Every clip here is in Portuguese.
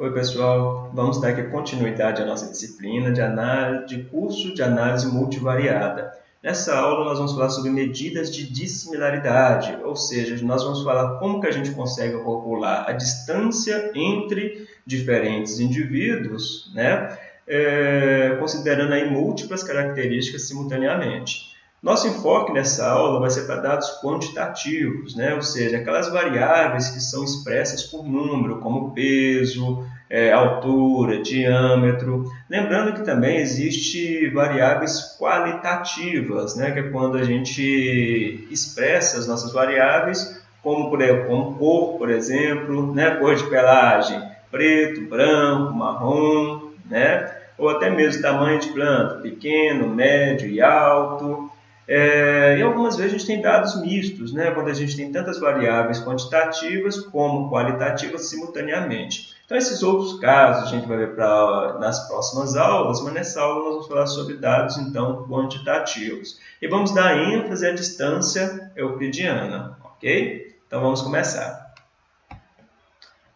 Oi pessoal, vamos dar aqui continuidade à nossa disciplina de, análise, de curso de análise multivariada. Nessa aula nós vamos falar sobre medidas de dissimilaridade, ou seja, nós vamos falar como que a gente consegue calcular a distância entre diferentes indivíduos, né? É, considerando aí múltiplas características simultaneamente. Nosso enfoque nessa aula vai ser para dados quantitativos, né? ou seja, aquelas variáveis que são expressas por número, como peso, é, altura, diâmetro. Lembrando que também existe variáveis qualitativas, né? que é quando a gente expressa as nossas variáveis, como, por, como cor, por exemplo, né? cor de pelagem, preto, branco, marrom, né? ou até mesmo tamanho de planta, pequeno, médio e alto. É, e algumas vezes a gente tem dados mistos, né? quando a gente tem tantas variáveis quantitativas como qualitativas simultaneamente. Então, esses outros casos a gente vai ver pra, nas próximas aulas, mas nessa aula nós vamos falar sobre dados então quantitativos. E vamos dar ênfase à distância euclidiana, ok? Então, vamos começar.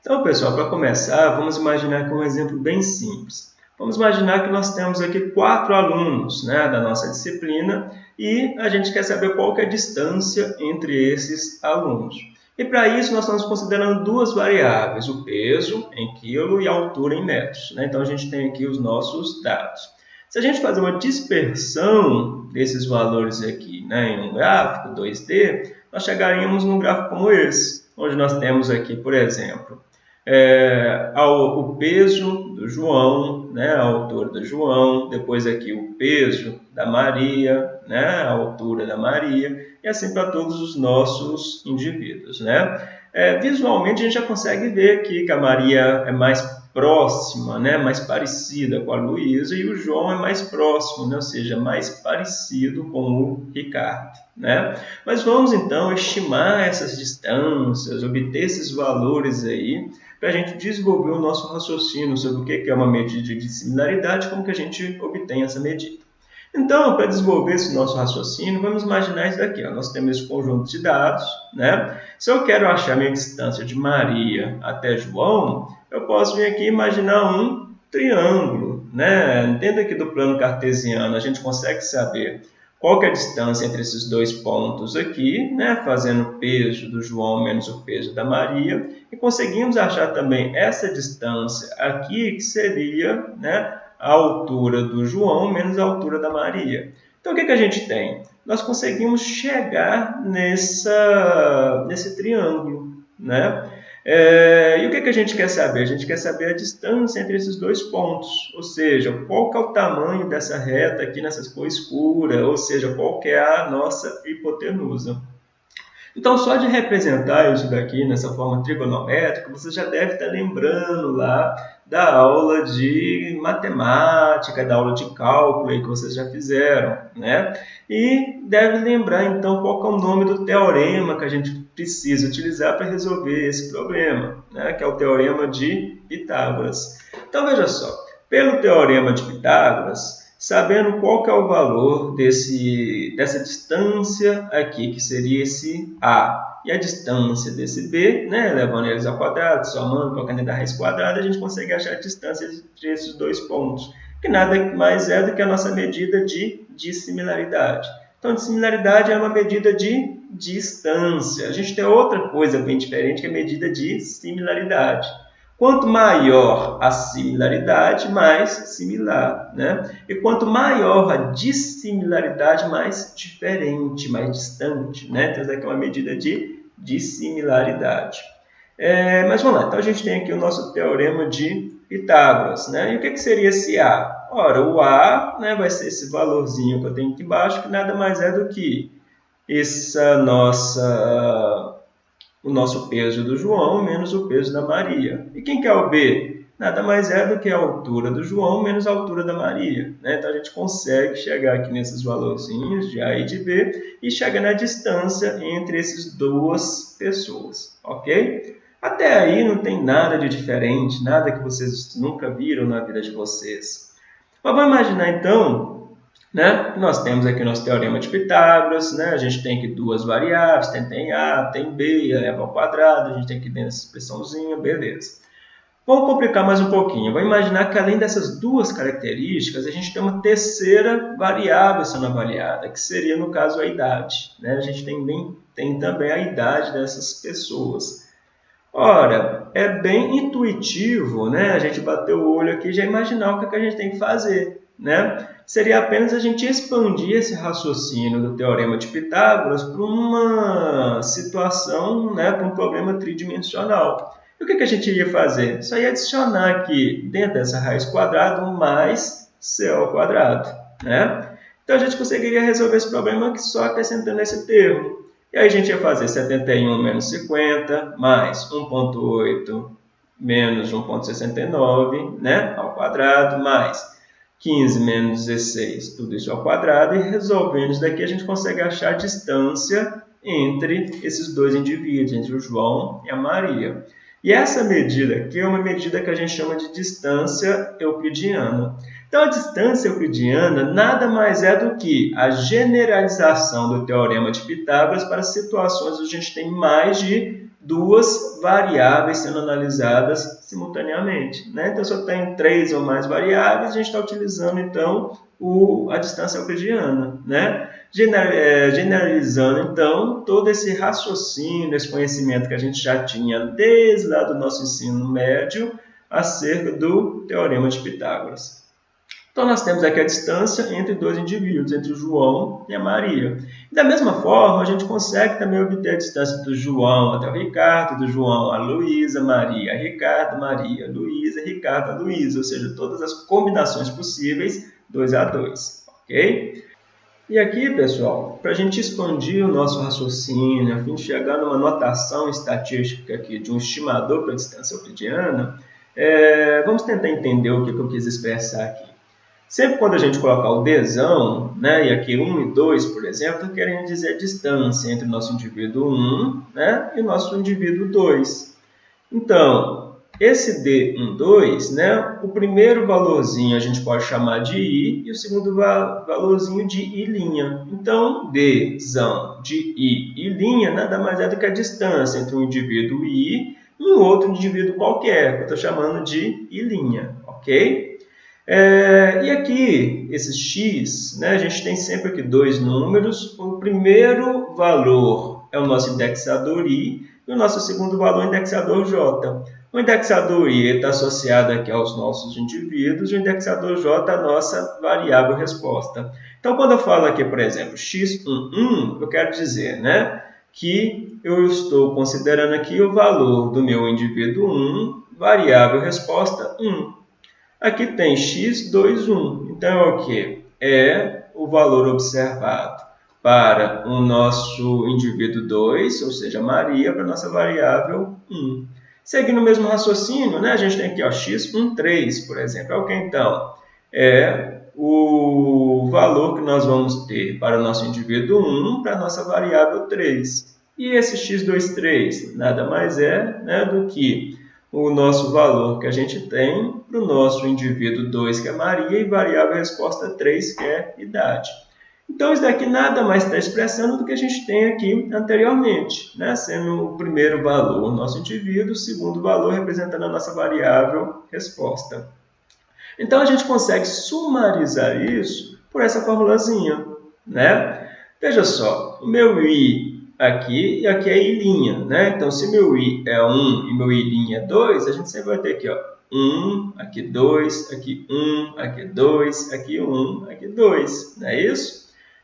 Então, pessoal, para começar, vamos imaginar aqui um exemplo bem simples. Vamos imaginar que nós temos aqui quatro alunos né, da nossa disciplina e a gente quer saber qual que é a distância entre esses alunos. E para isso nós estamos considerando duas variáveis, o peso em quilo e a altura em metros. Né? Então a gente tem aqui os nossos dados. Se a gente fazer uma dispersão desses valores aqui né, em um gráfico 2D, nós chegaríamos num gráfico como esse, onde nós temos aqui, por exemplo, é, ao, o peso do João, né, a altura do João, depois aqui o peso da Maria, né, a altura da Maria, e assim para todos os nossos indivíduos. Né? É, visualmente a gente já consegue ver aqui que a Maria é mais próxima, né, mais parecida com a Luísa, e o João é mais próximo, né, ou seja, mais parecido com o Ricardo. Né? Mas vamos então estimar essas distâncias, obter esses valores aí, para a gente desenvolver o nosso raciocínio sobre o que é uma medida de similaridade, como que a gente obtém essa medida. Então, para desenvolver esse nosso raciocínio, vamos imaginar isso daqui. Ó. Nós temos esse conjunto de dados. Né? Se eu quero achar a minha distância de Maria até João, eu posso vir aqui imaginar um triângulo. Né? Dentro aqui do plano cartesiano, a gente consegue saber qual é a distância entre esses dois pontos aqui, né? fazendo o peso do João menos o peso da Maria, e conseguimos achar também essa distância aqui, que seria né, a altura do João menos a altura da Maria. Então, o que, que a gente tem? Nós conseguimos chegar nessa, nesse triângulo, né? É, e o que, que a gente quer saber? A gente quer saber a distância entre esses dois pontos, ou seja, qual é o tamanho dessa reta aqui nessa cor escura, ou seja, qual é a nossa hipotenusa. Então, só de representar isso daqui nessa forma trigonométrica, você já deve estar lembrando lá da aula de matemática, da aula de cálculo aí que vocês já fizeram, né? E deve lembrar, então, qual é o nome do teorema que a gente precisa utilizar para resolver esse problema, né? que é o teorema de Pitágoras. Então, veja só, pelo teorema de Pitágoras, sabendo qual que é o valor desse, dessa distância aqui, que seria esse A, e a distância desse B, né, levando eles ao quadrado, somando, colocando a raiz quadrada, a gente consegue achar a distância entre esses dois pontos, que nada mais é do que a nossa medida de dissimilaridade. Então, dissimilaridade é uma medida de distância. A gente tem outra coisa bem diferente, que é a medida de similaridade. Quanto maior a similaridade, mais similar. Né? E quanto maior a dissimilaridade, mais diferente, mais distante. Né? Então, essa aqui é uma medida de dissimilaridade. É, mas vamos lá, então a gente tem aqui o nosso teorema de Pitágoras. Né? E o que, que seria esse A? Ora, o A né, vai ser esse valorzinho que eu tenho aqui embaixo, que nada mais é do que essa nossa o nosso peso do João menos o peso da Maria. E quem que é o B? Nada mais é do que a altura do João menos a altura da Maria. Né? Então a gente consegue chegar aqui nesses valorzinhos de A e de B e chega na distância entre essas duas pessoas, ok? Até aí não tem nada de diferente, nada que vocês nunca viram na vida de vocês. Mas vamos imaginar então né? Nós temos aqui o nosso teorema de Pitágoras, né? a gente tem aqui duas variáveis, tem, tem A, tem B, eleva ao quadrado, a gente tem aqui dentro essa expressãozinha, beleza. Vamos complicar mais um pouquinho. Vamos imaginar que além dessas duas características, a gente tem uma terceira variável sendo avaliada, que seria, no caso, a idade. Né? A gente tem, bem, tem também a idade dessas pessoas. Ora, é bem intuitivo né? a gente bater o olho aqui e já imaginar o que, é que a gente tem que fazer. Né? Seria apenas a gente expandir esse raciocínio do Teorema de Pitágoras para uma situação, né? para um problema tridimensional. E o que, que a gente iria fazer? Só ia adicionar aqui, dentro dessa raiz quadrada, mais c ao quadrado. Né? Então, a gente conseguiria resolver esse problema só acrescentando esse termo. E aí a gente ia fazer 71 menos 50, mais 1.8 menos 1.69, né, ao quadrado, mais 15 menos 16, tudo isso ao quadrado, e resolvendo isso daqui a gente consegue achar a distância entre esses dois indivíduos, entre o João e a Maria. E essa medida aqui é uma medida que a gente chama de distância euclidiana. Então, a distância euclidiana nada mais é do que a generalização do teorema de Pitágoras para situações onde a gente tem mais de duas variáveis sendo analisadas simultaneamente. Né? Então, se eu tenho três ou mais variáveis, a gente está utilizando, então, o, a distância euclidiana. Né? É, generalizando, então, todo esse raciocínio, esse conhecimento que a gente já tinha desde lá do nosso ensino médio acerca do Teorema de Pitágoras. Então, nós temos aqui a distância entre dois indivíduos, entre o João e a Maria. Da mesma forma, a gente consegue também obter a distância do João até o Ricardo, do João a Luísa, Maria a Ricardo, Maria a Luísa, Ricardo a Luísa, ou seja, todas as combinações possíveis, 2 a 2, ok? E aqui, pessoal, para a gente expandir o nosso raciocínio, a fim de chegar numa notação estatística aqui de um estimador para a distância euclidiana, é, vamos tentar entender o que, eu quis expressar aqui. Sempre quando a gente colocar o Dzão, né, e aqui 1 e 2, por exemplo, querendo dizer a distância entre o nosso indivíduo 1 né, e o nosso indivíduo 2. Então, esse D12, né, o primeiro valorzinho a gente pode chamar de I e o segundo valorzinho de I'. Então, Dzão de I e linha nada mais é do que a distância entre um indivíduo I e um outro indivíduo qualquer, que eu estou chamando de I', ok? É, e aqui, esses x, né, a gente tem sempre aqui dois números. O primeiro valor é o nosso indexador i e o nosso segundo valor é o indexador j. O indexador i está associado aqui aos nossos indivíduos e o indexador j a nossa variável resposta. Então, quando eu falo aqui, por exemplo, x11, eu quero dizer né, que eu estou considerando aqui o valor do meu indivíduo 1, variável resposta 1. Aqui tem x21. Então, é o que? É o valor observado para o nosso indivíduo 2, ou seja, Maria, para a nossa variável 1. Seguindo o mesmo raciocínio, né, a gente tem aqui ó, x13, por exemplo. É o que então? É o valor que nós vamos ter para o nosso indivíduo 1 para a nossa variável 3. E esse x23 nada mais é né, do que o nosso valor que a gente tem para o nosso indivíduo 2, que é Maria, e variável resposta 3, que é idade. Então, isso daqui nada mais está expressando do que a gente tem aqui anteriormente, né? sendo o primeiro valor nosso indivíduo, o segundo valor representando a nossa variável resposta. Então, a gente consegue sumarizar isso por essa formulazinha. Né? Veja só, o meu i aqui e aqui é i'. Né? Então, se meu i é 1 e meu i' é 2, a gente sempre vai ter aqui ó, 1, aqui 2, aqui 1, aqui 2, aqui 1, aqui 2. Não é isso?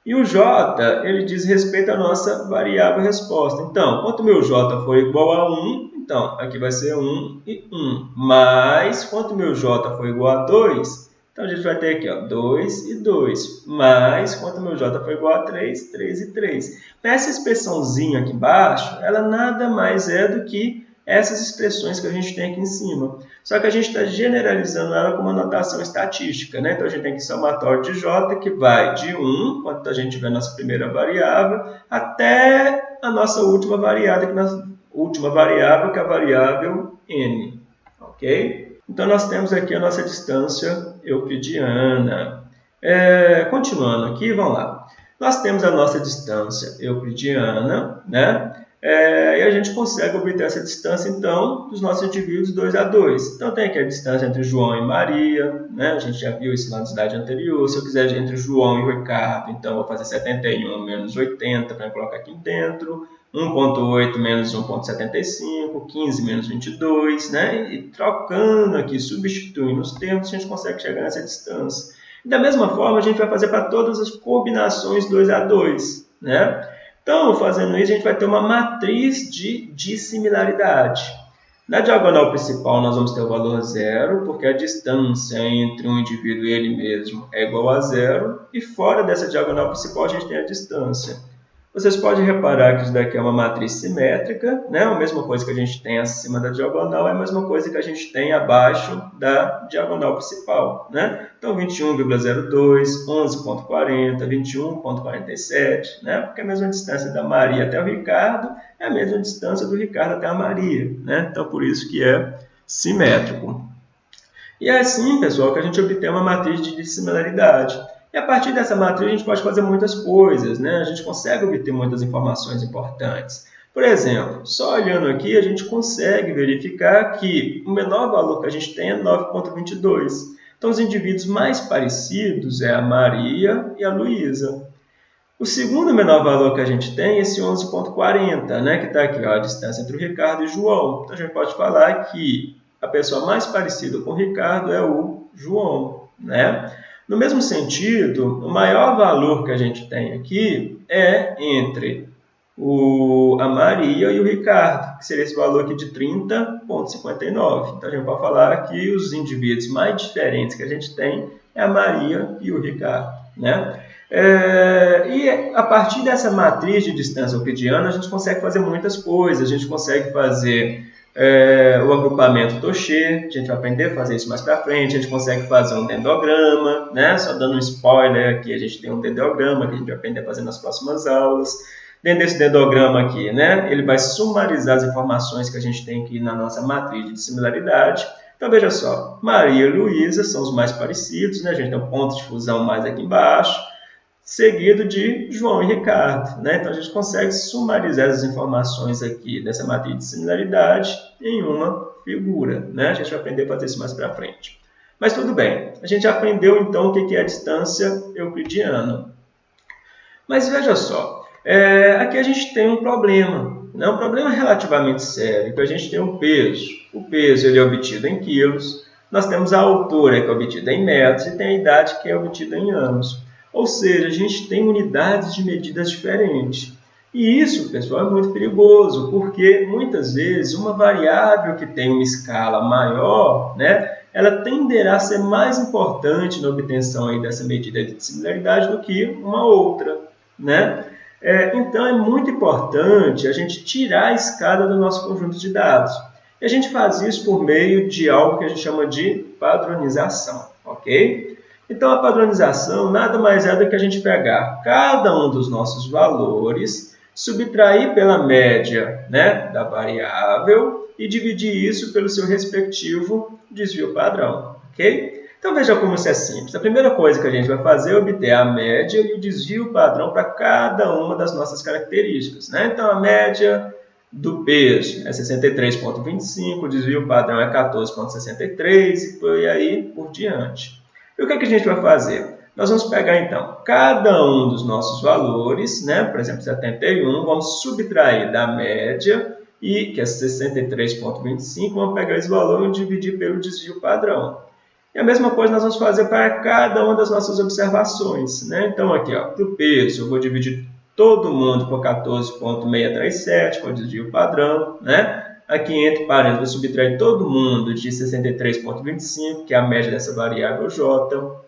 E o j, ele diz respeito à nossa variável resposta. Então, quanto meu j for igual a 1, então, aqui vai ser 1 e 1. Mas, quanto meu j for igual a 2, então a gente vai ter aqui ó, 2 e 2. Mais, quanto meu j for igual a 3, 3 e 3. Essa expressãozinha aqui embaixo, ela nada mais é do que essas expressões que a gente tem aqui em cima. Só que a gente está generalizando ela com uma notação estatística. Né? Então, a gente tem aqui somatório de j, que vai de 1, quando a gente tiver a nossa primeira variável, até a nossa última variável, que, nossa, última variável, que é a variável n. Ok? Então, nós temos aqui a nossa distância euclidiana. É, continuando aqui, vamos lá. Nós temos a nossa distância euclidiana, né? É, e a gente consegue obter essa distância, então, dos nossos indivíduos 2 a 2. Então, tem aqui a distância entre João e Maria, né? a gente já viu isso lá na slide anterior. Se eu quiser entre João e Ricardo, então, vou fazer 71 menos 80 para colocar aqui dentro. 1.8 menos 1.75, 15 menos 22, né? E trocando aqui, substituindo os termos, a gente consegue chegar nessa distância. E da mesma forma, a gente vai fazer para todas as combinações 2 a 2, né? Então, fazendo isso, a gente vai ter uma matriz de dissimilaridade. Na diagonal principal, nós vamos ter o valor zero, porque a distância entre um indivíduo e ele mesmo é igual a zero. E fora dessa diagonal principal, a gente tem a distância. Vocês podem reparar que isso daqui é uma matriz simétrica, né? a mesma coisa que a gente tem acima da diagonal é a mesma coisa que a gente tem abaixo da diagonal principal. Né? Então, 21,02, 11,40, 21,47, né? porque é a mesma distância da Maria até o Ricardo é a mesma distância do Ricardo até a Maria. Né? Então, por isso que é simétrico. E é assim, pessoal, que a gente obtém uma matriz de dissimilaridade. E a partir dessa matriz a gente pode fazer muitas coisas, né? a gente consegue obter muitas informações importantes. Por exemplo, só olhando aqui a gente consegue verificar que o menor valor que a gente tem é 9,22. Então os indivíduos mais parecidos é a Maria e a Luísa. O segundo menor valor que a gente tem é esse 11,40, né? que está aqui, ó, a distância entre o Ricardo e o João. Então a gente pode falar que a pessoa mais parecida com o Ricardo é o João. Né? No mesmo sentido, o maior valor que a gente tem aqui é entre o, a Maria e o Ricardo, que seria esse valor aqui de 30,59. Então, a gente pode falar que os indivíduos mais diferentes que a gente tem é a Maria e o Ricardo. Né? É, e a partir dessa matriz de distância euclidiana, a gente consegue fazer muitas coisas. A gente consegue fazer é, o agrupamento Tocher, a gente vai aprender a fazer isso mais para frente, a gente consegue fazer um dendograma, né? só dando um spoiler aqui, a gente tem um dendograma que a gente vai aprender a fazer nas próximas aulas. Dentro desse dendograma aqui, né, ele vai sumarizar as informações que a gente tem aqui na nossa matriz de similaridade. Então, veja só, Maria e Luísa são os mais parecidos, né? a gente tem um ponto de fusão mais aqui embaixo, seguido de João e Ricardo. Né? Então, a gente consegue sumarizar as informações aqui dessa matriz de similaridade em uma figura. Né? A gente vai aprender a fazer isso mais para frente. Mas tudo bem, a gente aprendeu então o que é a distância euclidiana. Mas veja só, é, aqui a gente tem um problema, né? um problema relativamente sério, que a gente tem um peso. O peso ele é obtido em quilos, nós temos a altura que é obtida em metros e tem a idade que é obtida em anos. Ou seja, a gente tem unidades de medidas diferentes. E isso, pessoal, é muito perigoso, porque muitas vezes uma variável que tem uma escala maior, né, ela tenderá a ser mais importante na obtenção aí dessa medida de similaridade do que uma outra. Né? É, então, é muito importante a gente tirar a escada do nosso conjunto de dados. E a gente faz isso por meio de algo que a gente chama de padronização. ok? Então, a padronização nada mais é do que a gente pegar cada um dos nossos valores, subtrair pela média né, da variável e dividir isso pelo seu respectivo desvio padrão. ok? Então, veja como isso é simples. A primeira coisa que a gente vai fazer é obter a média e o desvio padrão para cada uma das nossas características. Né? Então, a média do peso é 63,25, o desvio padrão é 14,63 e por aí por diante. E o que, é que a gente vai fazer? Nós vamos pegar, então, cada um dos nossos valores, né? por exemplo, 71, vamos subtrair da média, e que é 63,25, vamos pegar esse valor e dividir pelo desvio padrão. E a mesma coisa nós vamos fazer para cada uma das nossas observações. Né? Então, aqui, para o peso, eu vou dividir todo mundo por 14,637, com o desvio padrão. Né? Aqui entre parênteses, vou subtrair todo mundo de 63,25, que é a média dessa variável j.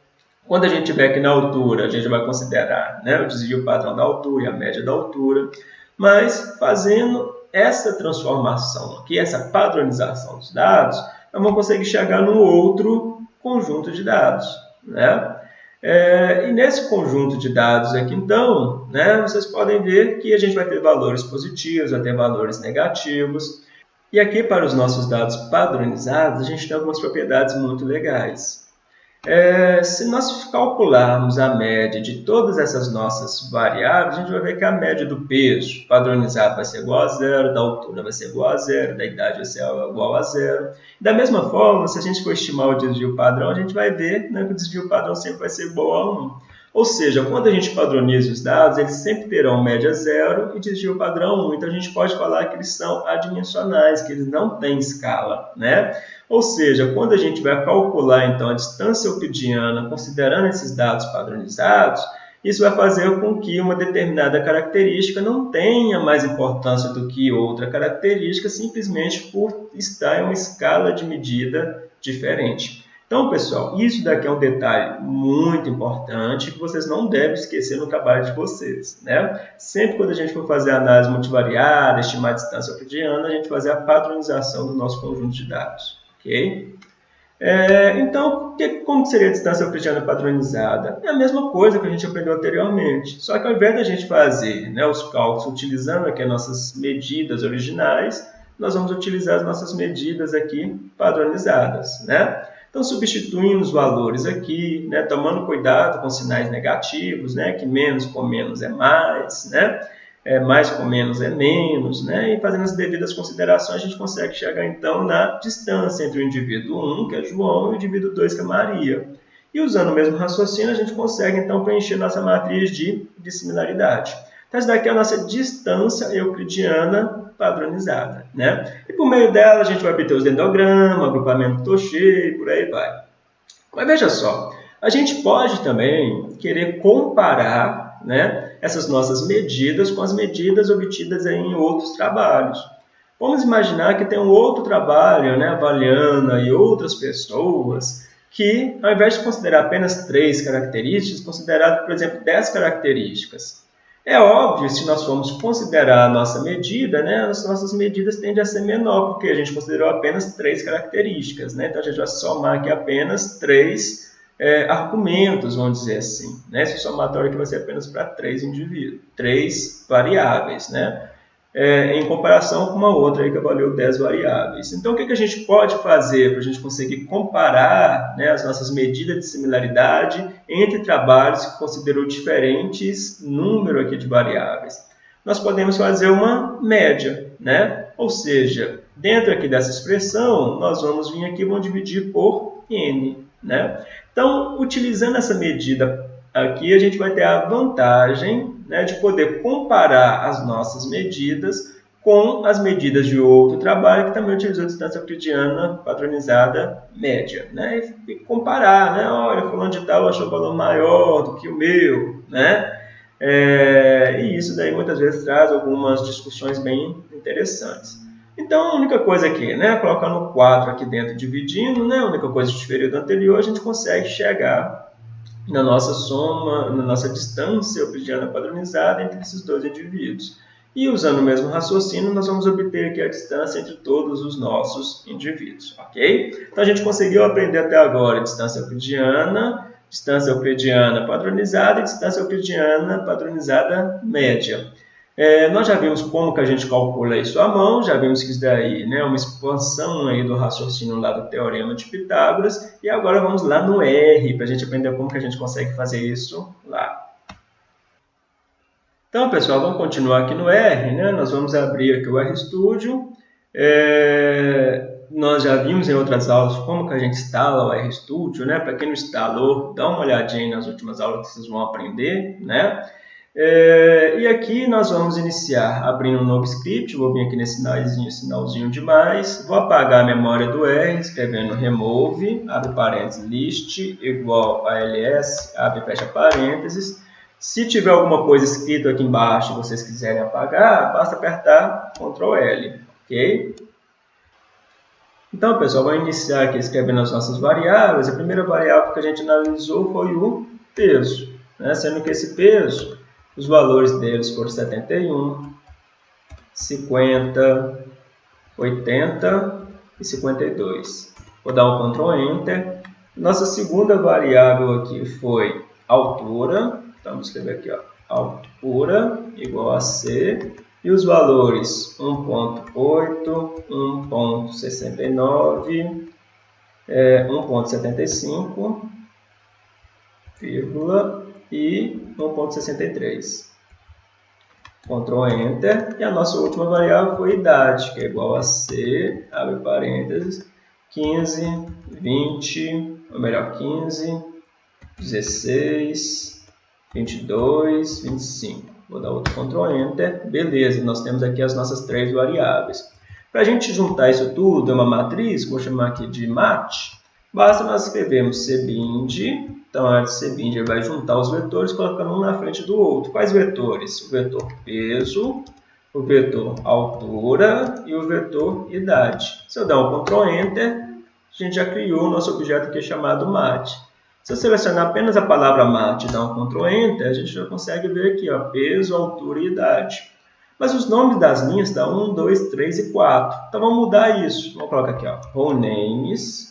Quando a gente tiver aqui na altura, a gente vai considerar né, o desvio padrão da altura e a média da altura. Mas fazendo essa transformação aqui, essa padronização dos dados, nós vamos conseguir chegar num outro conjunto de dados. Né? É, e nesse conjunto de dados aqui, então, né, vocês podem ver que a gente vai ter valores positivos, vai ter valores negativos. E aqui, para os nossos dados padronizados, a gente tem algumas propriedades muito legais. É, se nós calcularmos a média de todas essas nossas variáveis, a gente vai ver que a média do peso padronizado vai ser igual a zero, da altura vai ser igual a zero, da idade vai ser igual a zero. Da mesma forma, se a gente for estimar o desvio padrão, a gente vai ver né, que o desvio padrão sempre vai ser igual a 1. Ou seja, quando a gente padroniza os dados, eles sempre terão média zero e desvio padrão 1. Então, a gente pode falar que eles são adimensionais, que eles não têm escala. Né? Ou seja, quando a gente vai calcular então a distância euclidiana considerando esses dados padronizados, isso vai fazer com que uma determinada característica não tenha mais importância do que outra característica, simplesmente por estar em uma escala de medida diferente. Então, pessoal, isso daqui é um detalhe muito importante que vocês não devem esquecer no trabalho de vocês. Né? Sempre quando a gente for fazer análise multivariada, estimar a distância euclidiana, a gente fazer a padronização do nosso conjunto de dados. Ok? É, então, que, como seria a distância euclidiana padronizada? É a mesma coisa que a gente aprendeu anteriormente, só que ao invés da gente fazer né, os cálculos utilizando aqui as nossas medidas originais, nós vamos utilizar as nossas medidas aqui padronizadas. Né? Então, substituindo os valores aqui, né, tomando cuidado com sinais negativos, né, que menos com menos é mais, né? é, mais com menos é menos, né? e fazendo as devidas considerações, a gente consegue chegar então na distância entre o indivíduo 1, que é João, e o indivíduo 2, que é Maria. E usando o mesmo raciocínio, a gente consegue então preencher nossa matriz de, de similaridade. Então, essa daqui é a nossa distância euclidiana padronizada. Né? E por meio dela, a gente vai obter os dendogramas, agrupamento Toche e por aí vai. Mas veja só, a gente pode também querer comparar né, essas nossas medidas com as medidas obtidas em outros trabalhos. Vamos imaginar que tem um outro trabalho, né, avaliando e outras pessoas, que ao invés de considerar apenas três características, considerar, por exemplo, dez características. É óbvio, se nós formos considerar a nossa medida, né, as nossas medidas tendem a ser menor, porque a gente considerou apenas três características. Né? Então, a gente vai somar aqui apenas três é, argumentos, vamos dizer assim. Né? Esse somatório aqui vai ser apenas para três indivíduos, três variáveis, né? É, em comparação com uma outra aí que avaliou 10 variáveis. Então, o que, que a gente pode fazer para a gente conseguir comparar né, as nossas medidas de similaridade entre trabalhos que considerou diferentes número aqui de variáveis? Nós podemos fazer uma média, né? ou seja, dentro aqui dessa expressão, nós vamos vir aqui e vamos dividir por n. Né? Então, utilizando essa medida aqui, a gente vai ter a vantagem né, de poder comparar as nossas medidas com as medidas de outro trabalho que também utilizou a distância euclidiana padronizada média. Né? E comparar, né? olha, fulano de tal achou o valor maior do que o meu. Né? É, e isso daí muitas vezes traz algumas discussões bem interessantes. Então, a única coisa aqui, né, colocando 4 aqui dentro, dividindo, né, a única coisa diferente do anterior, a gente consegue chegar na nossa soma, na nossa distância euclidiana padronizada entre esses dois indivíduos. E usando o mesmo raciocínio, nós vamos obter aqui a distância entre todos os nossos indivíduos, ok? Então, a gente conseguiu aprender até agora distância euclidiana, distância euclidiana padronizada e distância euclidiana padronizada média. É, nós já vimos como que a gente calcula isso à mão, já vimos que isso daí né, é uma expansão aí do raciocínio lá do Teorema de Pitágoras, e agora vamos lá no R, para a gente aprender como que a gente consegue fazer isso lá. Então, pessoal, vamos continuar aqui no R, né? nós vamos abrir aqui o RStudio, é, nós já vimos em outras aulas como que a gente instala o RStudio, né? para quem não instalou, dá uma olhadinha nas últimas aulas que vocês vão aprender, né? É, e aqui nós vamos iniciar abrindo um novo script, vou vir aqui nesse sinalzinho, sinalzinho de mais, vou apagar a memória do R, escrevendo remove, abre parênteses, list, igual a ls, abre fecha parênteses. Se tiver alguma coisa escrita aqui embaixo e vocês quiserem apagar, basta apertar Ctrl L, ok? Então, pessoal, vou iniciar aqui escrevendo as nossas variáveis. A primeira variável que a gente analisou foi o peso, né? sendo que esse peso os valores deles foram 71, 50, 80 e 52. Vou dar um Ctrl Enter. Nossa segunda variável aqui foi altura. Então, vamos escrever aqui, ó, altura igual a C. E os valores 1.8, 1.69, é, 1.75 vírgula e 1.63. Ctrl Enter, e a nossa última variável foi idade, que é igual a C, abre parênteses, 15, 20, ou melhor, 15, 16, 22, 25. Vou dar outro Ctrl Enter, beleza, nós temos aqui as nossas três variáveis. Para a gente juntar isso tudo, é uma matriz, vou chamar aqui de mat, basta nós escrevermos cbind então, a CBIND vai juntar os vetores colocando um na frente do outro. Quais vetores? O vetor peso, o vetor altura e o vetor idade. Se eu der um Ctrl Enter, a gente já criou o nosso objeto aqui chamado MAT. Se eu selecionar apenas a palavra MAT e dar um Ctrl Enter, a gente já consegue ver aqui ó, peso, altura e idade. Mas os nomes das linhas estão 1, 2, 3 e 4. Então vamos mudar isso. Vamos colocar aqui, ó, names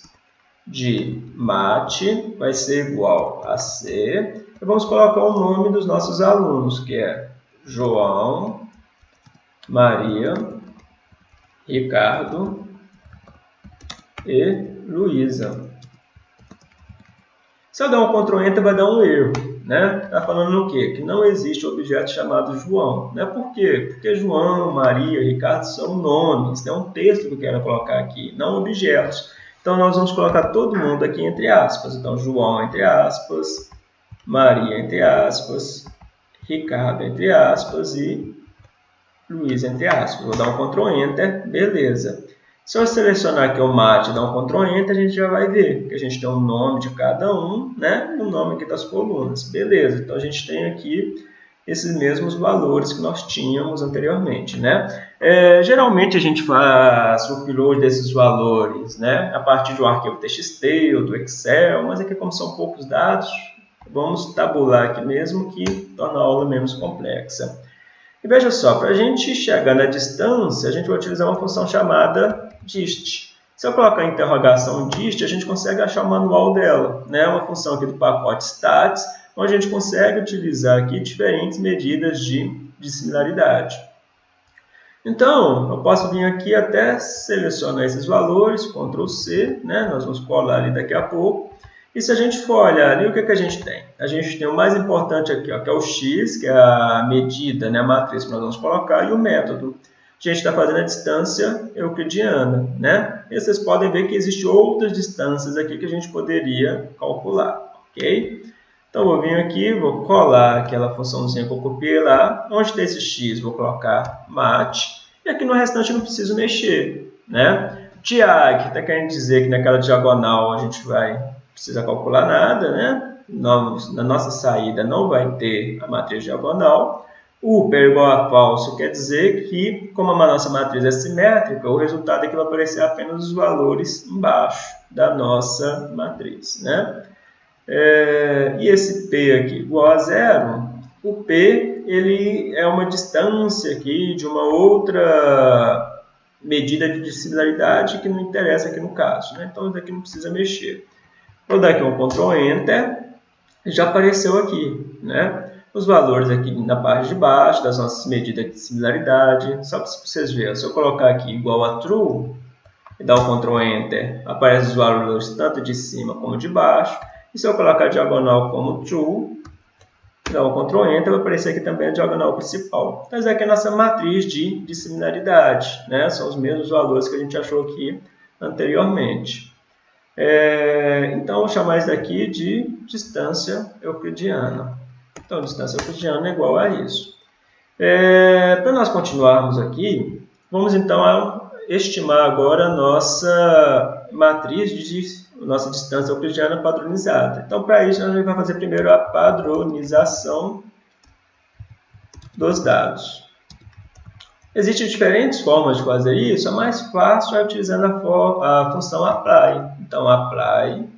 de mate vai ser igual a C. E vamos colocar o nome dos nossos alunos, que é João, Maria, Ricardo e Luísa. Se eu der um Ctrl Enter, vai dar um erro. Né? Está falando o quê? Que não existe objeto chamado João. Né? Por quê? Porque João, Maria, Ricardo são nomes. É um texto que eu quero colocar aqui, não objetos. Então, nós vamos colocar todo mundo aqui entre aspas. Então, João entre aspas, Maria entre aspas, Ricardo entre aspas e Luiz entre aspas. Vou dar um Ctrl Enter, beleza. Se eu selecionar aqui o mate e dar um Ctrl Enter, a gente já vai ver que a gente tem o nome de cada um, né? O nome aqui das colunas. Beleza, então a gente tem aqui esses mesmos valores que nós tínhamos anteriormente. Né? É, geralmente a gente faz o upload desses valores né, a partir de um arquivo TXT ou do Excel, mas aqui como são poucos dados, vamos tabular aqui mesmo que torna a aula menos complexa. E veja só, para a gente chegar na distância, a gente vai utilizar uma função chamada dist. Se eu colocar interrogação dist, a gente consegue achar o manual dela. Né? Uma função aqui do pacote stats, onde a gente consegue utilizar aqui diferentes medidas de, de similaridade. Então, eu posso vir aqui até selecionar esses valores, Ctrl C, né? nós vamos colar ali daqui a pouco. E se a gente for olhar ali, o que, que a gente tem? A gente tem o mais importante aqui, ó, que é o x, que é a medida, né, a matriz que nós vamos colocar, e o método. A gente está fazendo a distância euclidiana. Né? E vocês podem ver que existem outras distâncias aqui que a gente poderia calcular. ok? Então, vou vir aqui, vou colar aquela funçãozinha que eu copiei lá. Onde tem esse x, vou colocar mat. E aqui no restante eu não preciso mexer. Né? Diag, está querendo dizer que naquela diagonal a gente vai precisar calcular nada. Né? Na nossa saída não vai ter a matriz diagonal. O per igual a falso quer dizer que, como a nossa matriz é simétrica, o resultado é que vai aparecer apenas os valores embaixo da nossa matriz. Né? É, e esse P aqui igual a zero, o P ele é uma distância aqui de uma outra medida de similaridade que não interessa aqui no caso. Né? Então, isso aqui não precisa mexer. Vou dar aqui um Ctrl Enter, já apareceu aqui. Né? Os valores aqui na parte de baixo das nossas medidas de similaridade. Só para vocês verem, se eu colocar aqui igual a True, e dar um Ctrl Enter, aparecem os valores tanto de cima como de baixo. E se eu colocar a diagonal como true, dar um Ctrl Enter, vai aparecer aqui também a diagonal principal. Mas aqui é a nossa matriz de, de similaridade. Né? São os mesmos valores que a gente achou aqui anteriormente. É, então, vou chamar isso daqui de distância euclidiana. Então, distância euclidiana é igual a isso. É, Para nós continuarmos aqui, vamos então estimar agora a nossa matriz de nossa distância euclidiana padronizada. Então, para isso, a gente vai fazer primeiro a padronização dos dados. Existem diferentes formas de fazer isso, a mais fácil é utilizando a, a função apply. Então, apply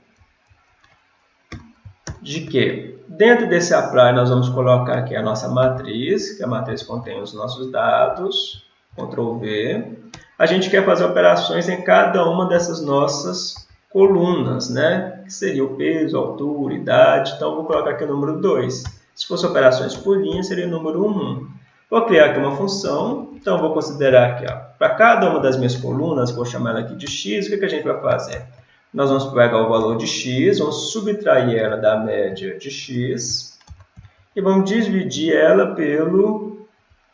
de quê? Dentro desse apply, nós vamos colocar aqui a nossa matriz, que a matriz contém os nossos dados, Ctrl V. A gente quer fazer operações em cada uma dessas nossas colunas, né? que seria o peso, altura, idade. Então, vou colocar aqui o número 2. Se fosse operações por linha, seria o número 1. Vou criar aqui uma função, então vou considerar aqui, para cada uma das minhas colunas, vou chamar ela aqui de x, o que, que a gente vai fazer? nós vamos pegar o valor de x, vamos subtrair ela da média de x e vamos dividir ela pelo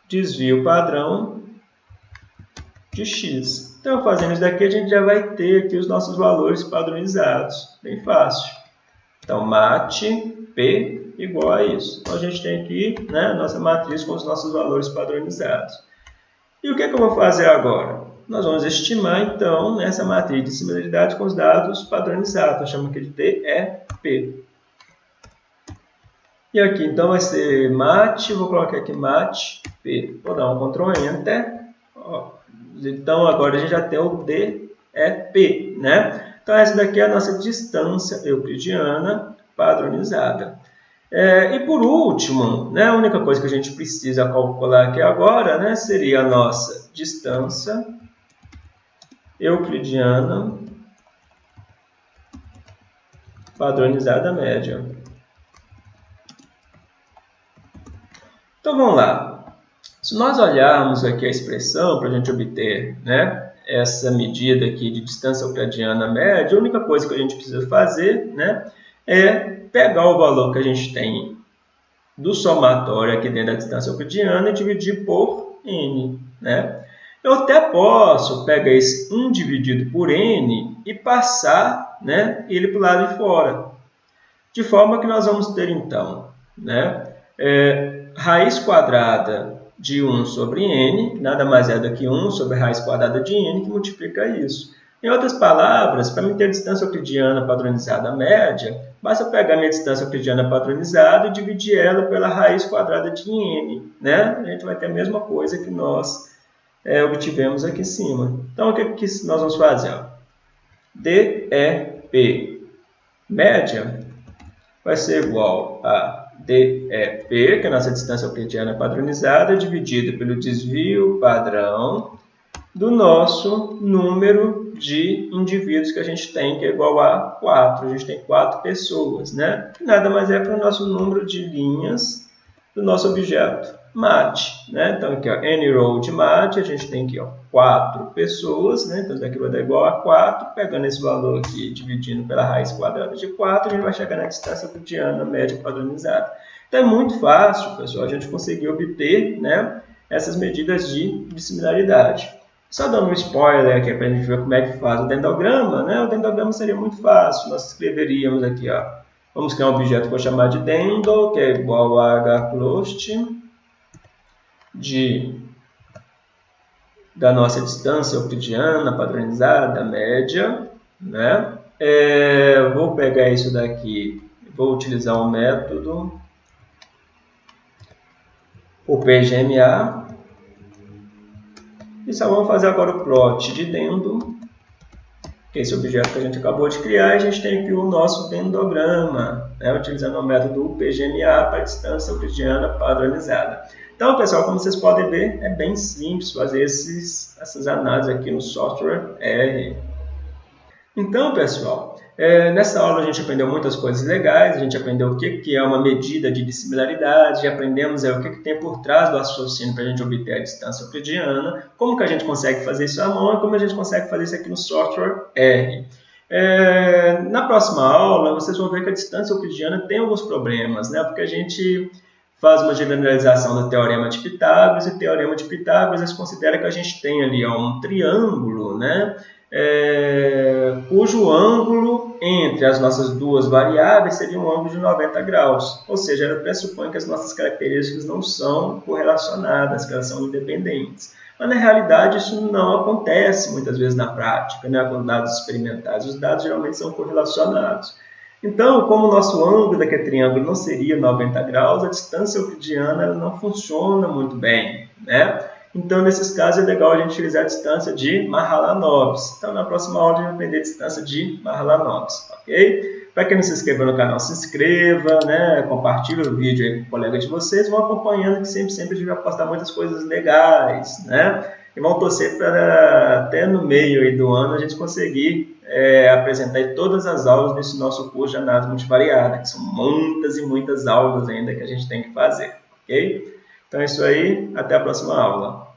desvio padrão de x. Então, fazendo isso daqui, a gente já vai ter aqui os nossos valores padronizados. Bem fácil. Então, mate P igual a isso. Então, a gente tem aqui né, a nossa matriz com os nossos valores padronizados. E o que, é que eu vou fazer agora? Nós vamos estimar, então, essa matriz de similaridade com os dados padronizados. Eu chamo aqui de DEP. E aqui, então, vai ser mate, vou colocar aqui mate P. Vou dar um Ctrl Enter. Então, agora a gente já tem o DEP, né? Então, essa daqui é a nossa distância euclidiana padronizada. É, e por último, né, a única coisa que a gente precisa calcular aqui agora né, seria a nossa distância euclidiana padronizada média. Então vamos lá. Se nós olharmos aqui a expressão para a gente obter né, essa medida aqui de distância euclidiana média, a única coisa que a gente precisa fazer né, é pegar o valor que a gente tem do somatório aqui dentro da distância euclidiana e dividir por n. Né? Eu até posso pegar esse 1 dividido por n e passar né, ele para o lado de fora. De forma que nós vamos ter, então, né, é, raiz quadrada de 1 sobre n, nada mais é do que 1 sobre a raiz quadrada de n, que multiplica isso. Em outras palavras, para mim ter a distância euclidiana padronizada média, basta pegar minha distância euclidiana padronizada e dividir ela pela raiz quadrada de n. Né? A gente vai ter a mesma coisa que nós é, obtivemos aqui em cima. Então, o que, que nós vamos fazer? DEP média vai ser igual a DEP, que é a nossa distância euclidiana padronizada, dividida pelo desvio padrão do nosso número de indivíduos que a gente tem, que é igual a 4. A gente tem 4 pessoas, né? Que nada mais é que o nosso número de linhas do nosso objeto mate, né? Então, aqui, ó, any row de mate, a gente tem aqui, ó, 4 pessoas, né? Então, isso daqui vai dar igual a 4. Pegando esse valor aqui, dividindo pela raiz quadrada de 4, a gente vai chegar na distância euclidiana média padronizada. Então, é muito fácil, pessoal, a gente conseguir obter, né, essas medidas de, de similaridade. Só dando um spoiler aqui para a gente ver como é que faz o dendograma, né? O dendograma seria muito fácil. Nós escreveríamos aqui, ó. Vamos criar um objeto que eu vou chamar de dendo, que é igual a hclost de da nossa distância euclidiana padronizada média, né? É, vou pegar isso daqui, vou utilizar um método, o PGMA, e só vamos fazer agora o plot de dendo, é esse objeto que a gente acabou de criar, a gente tem aqui o nosso dendograma, né? utilizando o método PGMA para distância euclidiana padronizada. Então, pessoal, como vocês podem ver, é bem simples fazer esses, essas análises aqui no software R. Então, pessoal, é, nessa aula a gente aprendeu muitas coisas legais, a gente aprendeu o que, que é uma medida de dissimilaridade, aprendemos é, o que, que tem por trás do raciocínio para a gente obter a distância euclidiana, como que a gente consegue fazer isso à mão e como a gente consegue fazer isso aqui no software R. É, na próxima aula, vocês vão ver que a distância euclidiana tem alguns problemas, né? porque a gente faz uma generalização do teorema de Pitágoras, e o teorema de Pitágoras considera que a gente tem ali ó, um triângulo, né, é, cujo ângulo entre as nossas duas variáveis seria um ângulo de 90 graus, ou seja, ela pressupõe que as nossas características não são correlacionadas, que elas são independentes. Mas, na realidade, isso não acontece muitas vezes na prática, né, com dados experimentais. Os dados geralmente são correlacionados. Então, como o nosso ângulo daquele triângulo não seria 90 graus, a distância euclidiana não funciona muito bem. Né? Então, nesses casos, é legal a gente utilizar a distância de Mahalanobis. Então, na próxima aula, a gente vai aprender a distância de Mahalanobis. Ok? Para quem não se inscreveu no canal, se inscreva, né? compartilhe o vídeo aí com o colega de vocês, vão acompanhando que sempre, sempre a gente vai postar muitas coisas legais. Né? E vão torcer para até no meio aí do ano a gente conseguir é, apresentar todas as aulas nesse nosso curso de análise multivariada, que são muitas e muitas aulas ainda que a gente tem que fazer, ok? Então é isso aí, até a próxima aula.